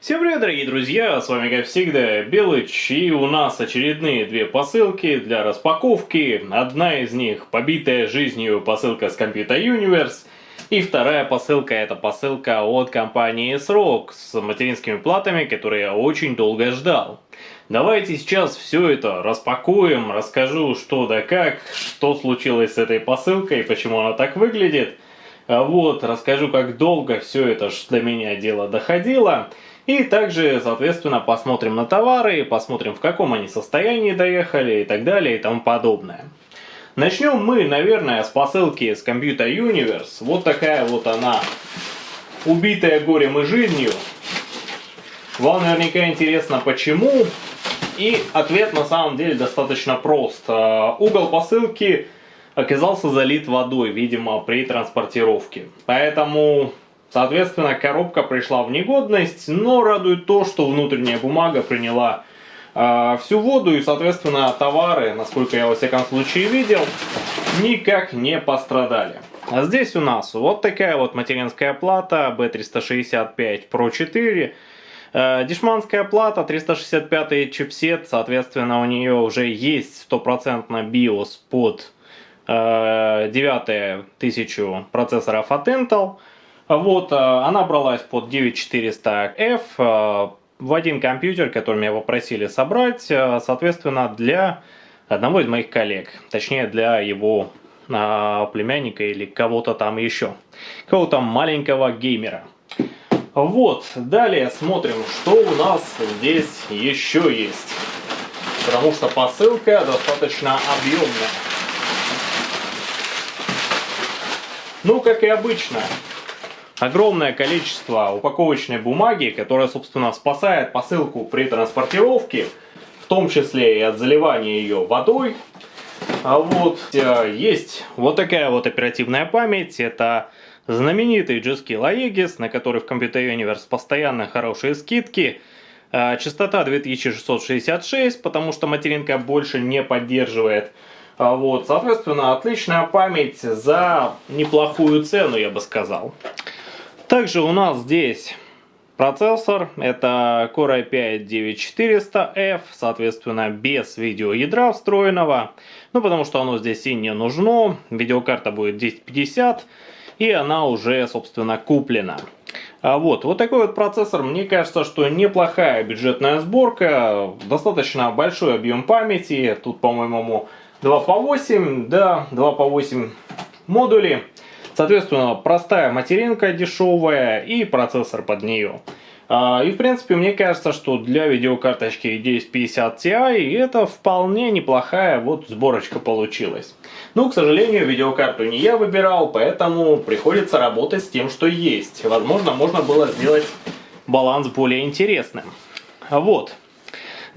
Всем привет, дорогие друзья, с вами как всегда Белыч, и у нас очередные две посылки для распаковки. Одна из них побитая жизнью посылка с Computer Universe, и вторая посылка это посылка от компании Srock с материнскими платами, которые я очень долго ждал. Давайте сейчас все это распакуем, расскажу что да как, что случилось с этой посылкой, почему она так выглядит. Вот, расскажу, как долго все это для меня дело доходило. И также, соответственно, посмотрим на товары, посмотрим в каком они состоянии доехали и так далее и тому подобное. Начнем мы, наверное, с посылки с Computer Universe. Вот такая вот она, убитая горем и жизнью. Вам наверняка интересно почему. И ответ на самом деле достаточно прост. А, угол посылки оказался залит водой, видимо, при транспортировке. Поэтому Соответственно, коробка пришла в негодность, но радует то, что внутренняя бумага приняла э, всю воду и, соответственно, товары, насколько я во всяком случае видел, никак не пострадали. А здесь у нас вот такая вот материнская плата B365 Pro 4. Э, дешманская плата, 365 чипсет, соответственно, у нее уже есть стопроцентно BIOS под э, 9000 процессоров от Intel. Вот, э, она бралась под 9400F э, в один компьютер, который меня попросили собрать, э, соответственно, для одного из моих коллег, точнее для его племянника или кого-то там еще, кого-то маленького геймера. Вот, далее смотрим, что у нас здесь еще есть, потому что посылка достаточно объемная. Ну, как и обычно, огромное количество упаковочной бумаги, которая, собственно, спасает посылку при транспортировке, в том числе и от заливания ее водой. А вот э, есть вот такая вот оперативная память, это знаменитый G-Skill Aegis, на который в Computer Universe постоянно хорошие скидки. Э, частота 2666, потому что материнка больше не поддерживает. А вот, соответственно, отличная память за неплохую цену, я бы сказал. Также у нас здесь процессор, это Core i5-9400F, соответственно без видеоядра встроенного, ну потому что оно здесь и не нужно, видеокарта будет 1050 и она уже собственно куплена. А вот, вот такой вот процессор, мне кажется, что неплохая бюджетная сборка, достаточно большой объем памяти, тут по-моему 2 по 8, да, 2 по 8 модули. Соответственно, простая материнка дешевая и процессор под нее. А, и в принципе, мне кажется, что для видеокарточки 1050 Ti это вполне неплохая вот сборочка получилась. Но, к сожалению, видеокарту не я выбирал, поэтому приходится работать с тем, что есть. Возможно, можно было сделать баланс более интересным. Вот.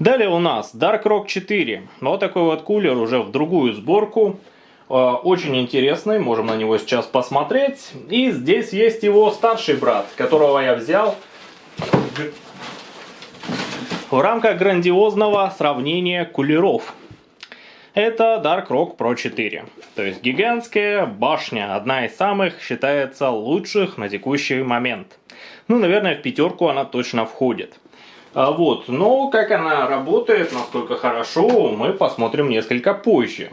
Далее у нас Dark Rock 4. Вот такой вот кулер уже в другую сборку. Э, очень интересный, можем на него сейчас посмотреть. И здесь есть его старший брат, которого я взял в рамках грандиозного сравнения кулеров. Это Dark Rock Pro 4. То есть гигантская башня, одна из самых, считается, лучших на текущий момент. Ну, наверное, в пятерку она точно входит. А вот, но как она работает, насколько хорошо, мы посмотрим несколько позже.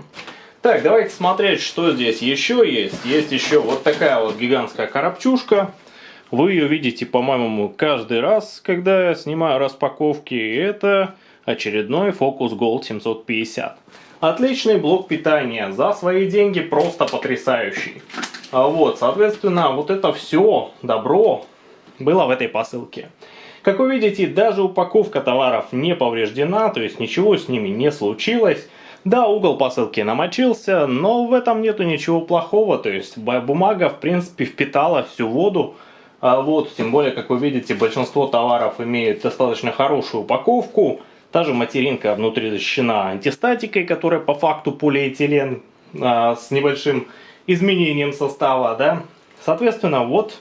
Так, давайте смотреть, что здесь еще есть. Есть еще вот такая вот гигантская коробчушка. Вы ее видите, по-моему, каждый раз, когда я снимаю распаковки. Это очередной Focus Gold 750. Отличный блок питания. За свои деньги просто потрясающий. А вот, соответственно, вот это все добро было в этой посылке. Как вы видите, даже упаковка товаров не повреждена, то есть ничего с ними не случилось. Да, угол посылки намочился, но в этом нету ничего плохого, то есть бумага в принципе впитала всю воду. А вот, тем более, как вы видите, большинство товаров имеет достаточно хорошую упаковку. Та же материнка внутри защищена антистатикой, которая по факту полиэтилен а, с небольшим изменением состава, да. Соответственно, вот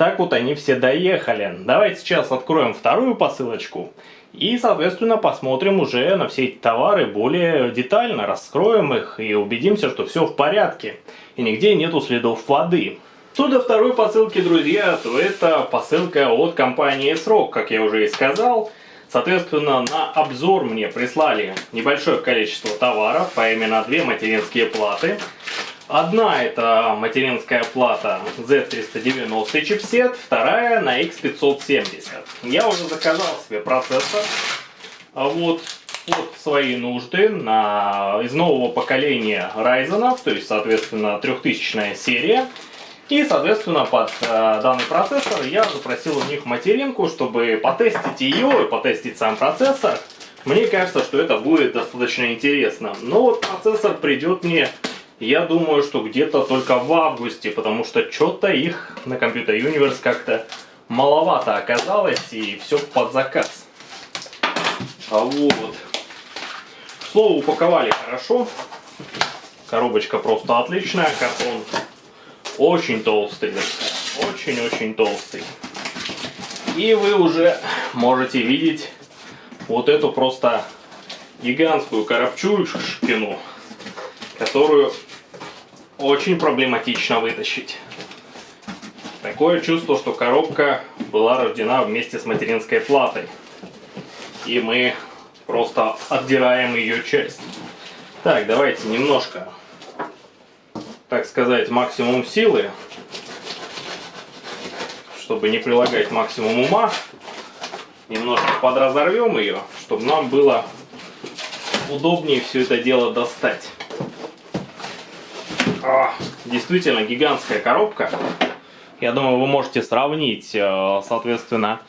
так вот они все доехали. Давайте сейчас откроем вторую посылочку. И, соответственно, посмотрим уже на все эти товары более детально, раскроем их и убедимся, что все в порядке. И нигде нету следов воды. Что второй посылки, друзья, то это посылка от компании Срок, как я уже и сказал. Соответственно, на обзор мне прислали небольшое количество товаров, а именно две материнские платы. Одна это материнская плата Z390 чипсет, вторая на X570. Я уже заказал себе процессор. А вот под свои нужды на, из нового поколения Ryzen, то есть, соответственно, 3000 серия. И, соответственно, под э, данный процессор я запросил у них материнку, чтобы потестить ее и потестить сам процессор. Мне кажется, что это будет достаточно интересно. Но вот процессор придет мне, я думаю, что где-то только в августе, потому что что-то их на Computer Universe как-то маловато оказалось, и все под заказ. А вот. К слову, упаковали хорошо. Коробочка просто отличная, картон очень толстый, очень-очень толстый. И вы уже можете видеть вот эту просто гигантскую коробчушкину, которую очень проблематично вытащить. Такое чувство, что коробка была рождена вместе с материнской платой. И мы просто отдираем ее часть. Так, давайте немножко так сказать, максимум силы, чтобы не прилагать максимум ума, немножко подразорвем ее, чтобы нам было удобнее все это дело достать. А, действительно гигантская коробка. Я думаю, вы можете сравнить, э, соответственно,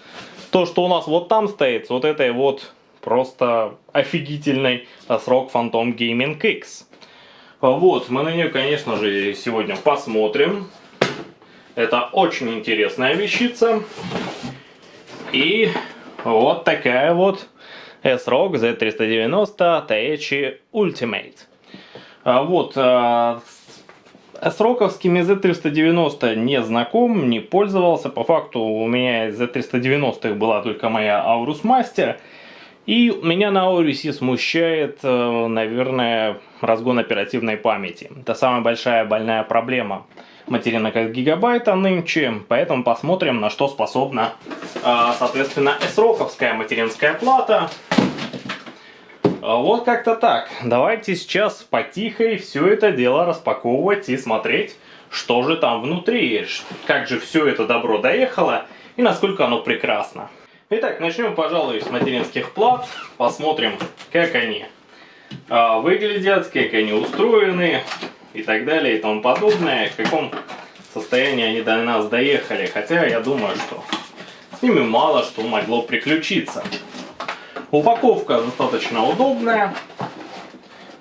то, что у нас вот там стоит, с вот этой вот просто офигительной срок Phantom Gaming X. Вот, мы на нее, конечно же, сегодня посмотрим. Это очень интересная вещица. И вот такая вот S-ROG Z390 TH Ultimate. А вот, а, с роковскими Z390 не знаком, не пользовался. По факту у меня из Z390 была только моя Aorus Master. И меня на Aorus смущает, э, наверное, разгон оперативной памяти. Это самая большая больная проблема материнок как гигабайта нынче, поэтому посмотрим, на что способна, а, соответственно, S-роковская материнская плата. А, вот как-то так. Давайте сейчас потихо все это дело распаковывать и смотреть, что же там внутри, как же все это добро доехало и насколько оно прекрасно. Итак, начнем, пожалуй, с материнских плат. Посмотрим, как они а, выглядят, как они устроены и так далее и тому подобное, в каком состоянии они до нас доехали. Хотя я думаю, что с ними мало что могло приключиться. Упаковка достаточно удобная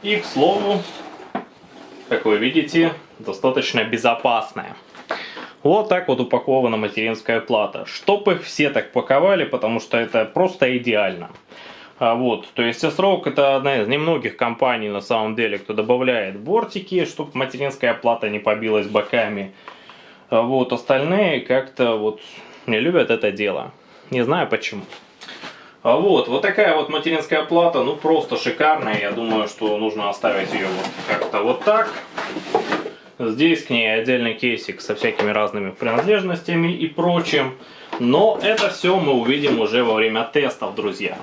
и, к слову, как вы видите, достаточно безопасная. Вот так вот упакована материнская плата. Чтоб их все так паковали, потому что это просто идеально. А вот, то есть S-Rock это одна из немногих компаний на самом деле, кто добавляет бортики, чтобы материнская плата не побилась боками. А вот, остальные как-то вот не любят это дело. Не знаю почему. А вот, вот такая вот материнская плата, ну просто шикарная. Я думаю, что нужно оставить ее вот как-то вот так. Здесь к ней отдельный кейсик со всякими разными принадлежностями и прочим. Но это все мы увидим уже во время тестов, друзья.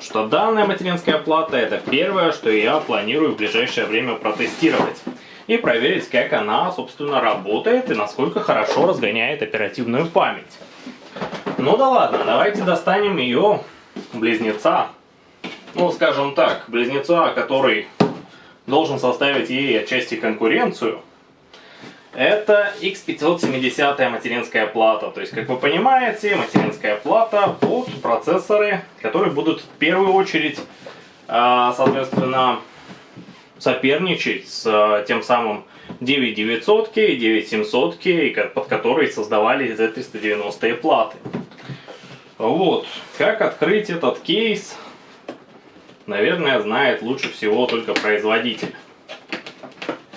Что данная материнская плата это первое, что я планирую в ближайшее время протестировать. И проверить, как она, собственно, работает и насколько хорошо разгоняет оперативную память. Ну да ладно, давайте достанем ее близнеца. Ну, скажем так, близнеца, который должен составить ей отчасти конкуренцию. Это X570 материнская плата. То есть, как вы понимаете, материнская плата под процессоры, которые будут в первую очередь, а, соответственно, соперничать с а, тем самым 9900 и 9700, под которые создавали Z390 платы. Вот, как открыть этот кейс, наверное, знает лучше всего только производитель.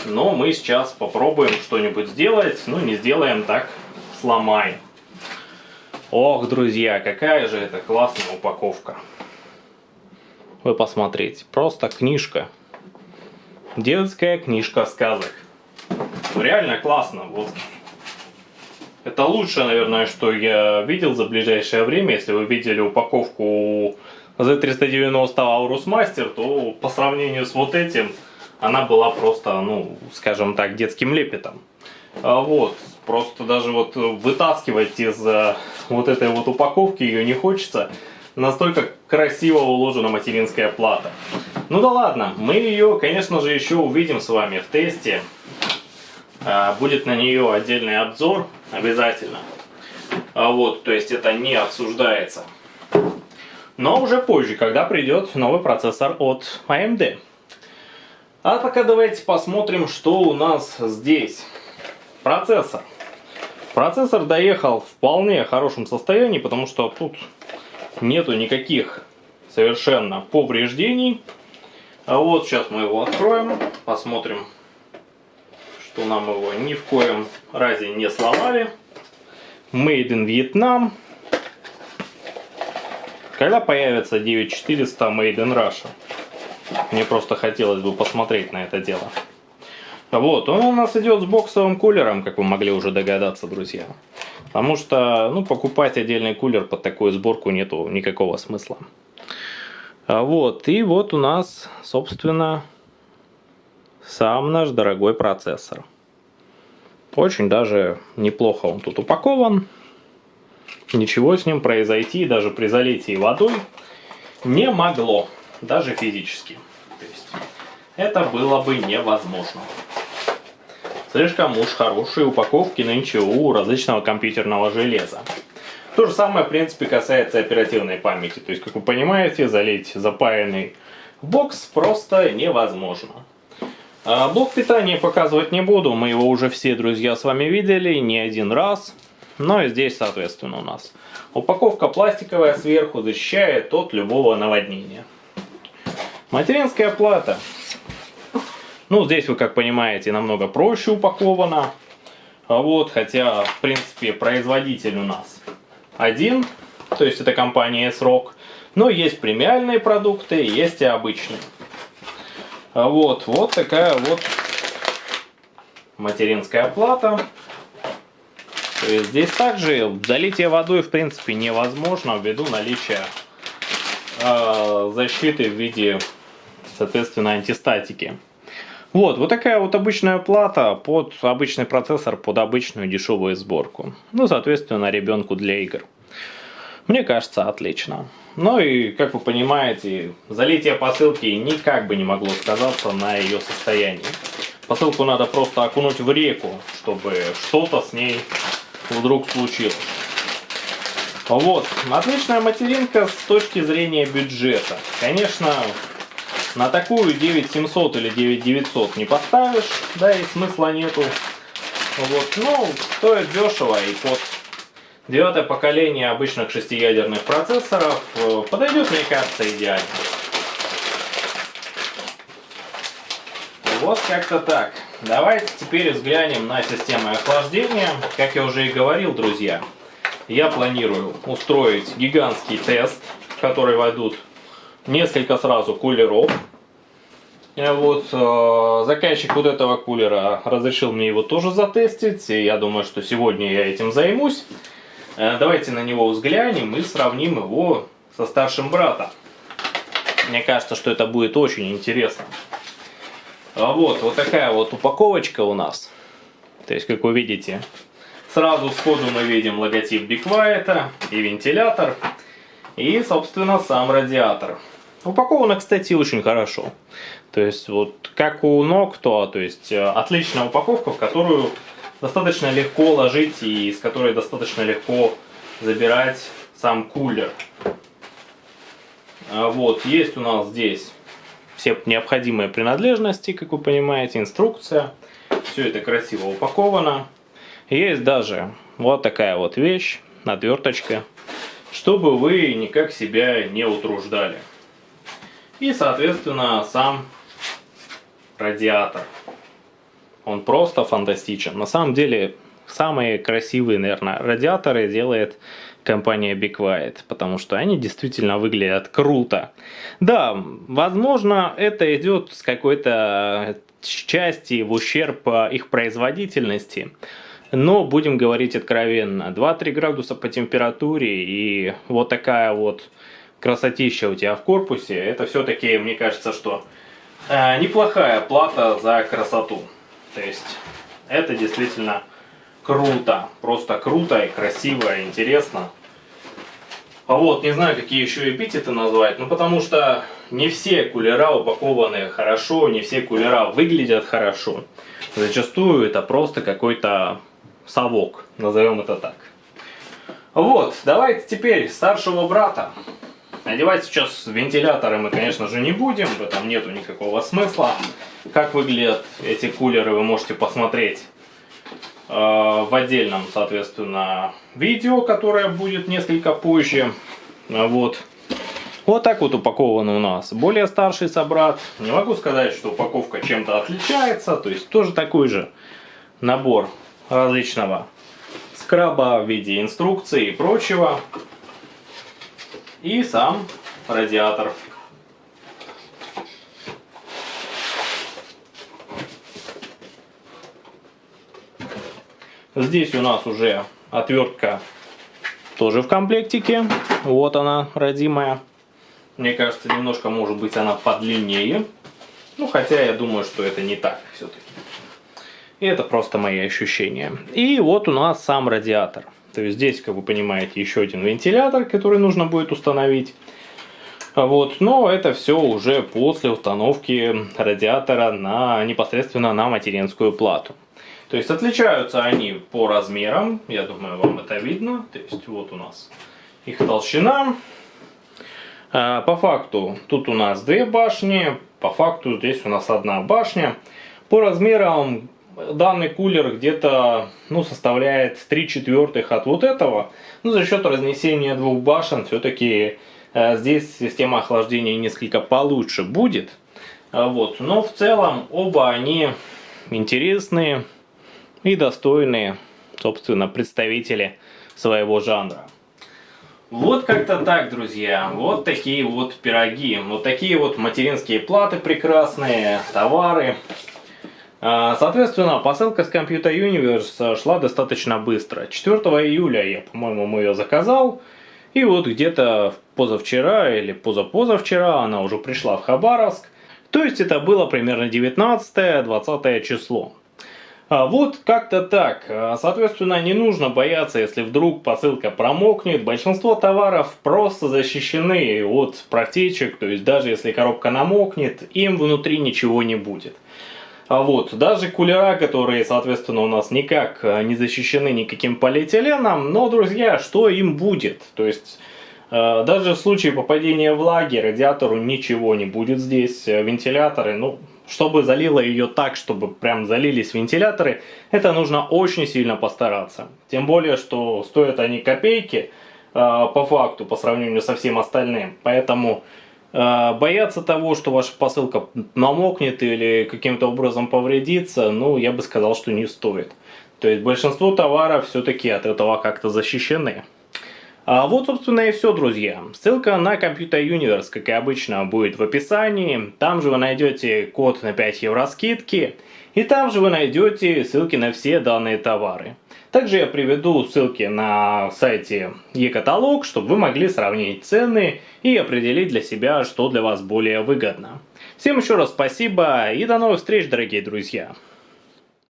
Но мы сейчас попробуем что-нибудь сделать. Ну, не сделаем так, сломаем. Ох, друзья, какая же это классная упаковка. Вы посмотрите, просто книжка. Детская книжка сказок. Реально классно. Вот Это лучшее, наверное, что я видел за ближайшее время. Если вы видели упаковку Z390 Aurus Master, то по сравнению с вот этим она была просто, ну, скажем так, детским лепетом. А вот, просто даже вот вытаскивать из э, вот этой вот упаковки ее не хочется. Настолько красиво уложена материнская плата. Ну да ладно, мы ее, конечно же, еще увидим с вами в тесте. А, будет на нее отдельный обзор обязательно. А вот, то есть это не обсуждается. Но уже позже, когда придет новый процессор от AMD. А пока давайте посмотрим, что у нас здесь. Процессор. Процессор доехал в вполне хорошем состоянии, потому что тут нету никаких совершенно повреждений. А вот сейчас мы его откроем, посмотрим, что нам его ни в коем разе не сломали. Made in Vietnam. Когда появится 9400 Made in Russia? Мне просто хотелось бы посмотреть на это дело. Вот, он у нас идет с боксовым кулером, как вы могли уже догадаться, друзья. Потому что, ну, покупать отдельный кулер под такую сборку нету никакого смысла. А вот, и вот у нас, собственно, сам наш дорогой процессор. Очень даже неплохо он тут упакован. Ничего с ним произойти даже при залитии водой не могло, даже физически. То есть это было бы невозможно. Слишком уж хорошие упаковки нынче у различного компьютерного железа. То же самое, в принципе, касается оперативной памяти. То есть, как вы понимаете, залить запаянный бокс просто невозможно. А блок питания показывать не буду, мы его уже все, друзья, с вами видели не один раз. Но и здесь, соответственно, у нас упаковка пластиковая сверху защищает от любого наводнения. Материнская плата. Ну, здесь вы, как понимаете, намного проще упакована. Вот, хотя, в принципе, производитель у нас один, то есть это компания S-Rock. Но есть премиальные продукты, есть и обычные. А вот, вот такая вот материнская плата. То есть здесь также залитие водой в принципе невозможно ввиду наличия э, защиты в виде, соответственно, антистатики. Вот, вот такая вот обычная плата под обычный процессор, под обычную дешевую сборку. Ну, соответственно, ребенку для игр. Мне кажется, отлично. Ну и, как вы понимаете, залитие посылки никак бы не могло сказаться на ее состоянии. Посылку надо просто окунуть в реку, чтобы что-то с ней вдруг случилось. Вот, отличная материнка с точки зрения бюджета. Конечно, на такую 9700 или 9900 не поставишь, да и смысла нету. Вот, ну, стоит дешево и под девятое поколение обычных шестиядерных процессоров э, подойдет, мне кажется, идеально. Вот как-то так. Давайте теперь взглянем на систему охлаждения. Как я уже и говорил, друзья, я планирую устроить гигантский тест, в который войдут несколько сразу кулеров. Э, вот, э, заказчик вот этого кулера разрешил мне его тоже затестить, и я думаю, что сегодня я этим займусь. Э, давайте на него взглянем и сравним его со старшим братом. Мне кажется, что это будет очень интересно. А вот, вот такая вот упаковочка у нас. То есть, как вы видите, сразу сходу мы видим логотип Quiet и вентилятор. И, собственно, сам радиатор. Упаковано, кстати, очень хорошо. То есть, вот как у Noctua, то есть э, отличная упаковка, в которую достаточно легко ложить и из которой достаточно легко забирать сам кулер. А вот, есть у нас здесь все необходимые принадлежности, как вы понимаете, инструкция. Все это красиво упаковано. Есть даже вот такая вот вещь, отверточка, чтобы вы никак себя не утруждали. И, соответственно, сам радиатор. Он просто фантастичен. На самом деле, самые красивые, наверное, радиаторы делает компания Be Quiet, потому что они действительно выглядят круто. Да, возможно, это идет с какой-то части в ущерб их производительности, Но будем говорить откровенно, 2-3 градуса по температуре и вот такая вот красотища у тебя в корпусе, это все-таки, мне кажется, что э, неплохая плата за красоту. То есть это действительно круто, просто круто и красиво, и интересно. А вот, не знаю, какие еще эпитеты назвать, ну потому что не все кулера упакованы хорошо, не все кулера выглядят хорошо. Зачастую это просто какой-то совок, назовем это так. Вот, давайте теперь старшего брата. Надевать сейчас вентиляторы мы, конечно же, не будем, в этом нету никакого смысла. Как выглядят эти кулеры, вы можете посмотреть э, в отдельном, соответственно, видео, которое будет несколько позже. Вот. Вот так вот упакован у нас. Более старший собрат. Не могу сказать, что упаковка чем-то отличается. То есть тоже такой же набор различного скраба в виде инструкции и прочего. И сам радиатор. Здесь у нас уже отвертка тоже в комплектике. Вот она, родимая. Мне кажется, немножко, может быть, она подлиннее. Ну, хотя я думаю, что это не так все-таки. И это просто мои ощущения. И вот у нас сам радиатор. То есть здесь, как вы понимаете, еще один вентилятор, который нужно будет установить. Вот, но это все уже после установки радиатора на, непосредственно на материнскую плату. То есть отличаются они по размерам, я думаю, вам это видно. То есть вот у нас их толщина. А, по факту тут у нас две башни, по факту здесь у нас одна башня. По размерам данный кулер где-то ну, составляет 3 четвертых от вот этого. Но за счет разнесения двух башен все-таки э, здесь система охлаждения несколько получше будет. А вот. Но в целом оба они интересные и достойные, собственно, представители своего жанра. Вот как-то так, друзья. Вот такие вот пироги. Вот такие вот материнские платы прекрасные, товары. А, соответственно, посылка с Computer Universe шла достаточно быстро. 4 июля я, по-моему, ее заказал. И вот где-то позавчера или позапозавчера она уже пришла в Хабаровск. То есть это было примерно 19-20 число. А вот как-то так. А, соответственно, не нужно бояться, если вдруг посылка промокнет. Большинство товаров просто защищены от протечек, то есть даже если коробка намокнет, им внутри ничего не будет. А вот, даже кулера, которые, соответственно, у нас никак э, не защищены никаким полиэтиленом, но, друзья, что им будет? То есть, даже в случае попадения влаги радиатору ничего не будет здесь. Вентиляторы, ну, чтобы залило ее так, чтобы прям залились вентиляторы, это нужно очень сильно постараться. Тем более, что стоят они копейки по факту, по сравнению со всем остальным. Поэтому а, бояться того, что ваша посылка намокнет или каким-то образом повредится, ну, я бы сказал, что не стоит. То есть большинство товаров все-таки от этого как-то защищены. А вот, собственно, и все, друзья. Ссылка на Computer Universe, как и обычно, будет в описании. Там же вы найдете код на 5 евро скидки. И там же вы найдете ссылки на все данные товары. Также я приведу ссылки на сайте e-каталог, чтобы вы могли сравнить цены и определить для себя, что для вас более выгодно. Всем еще раз спасибо и до новых встреч, дорогие друзья!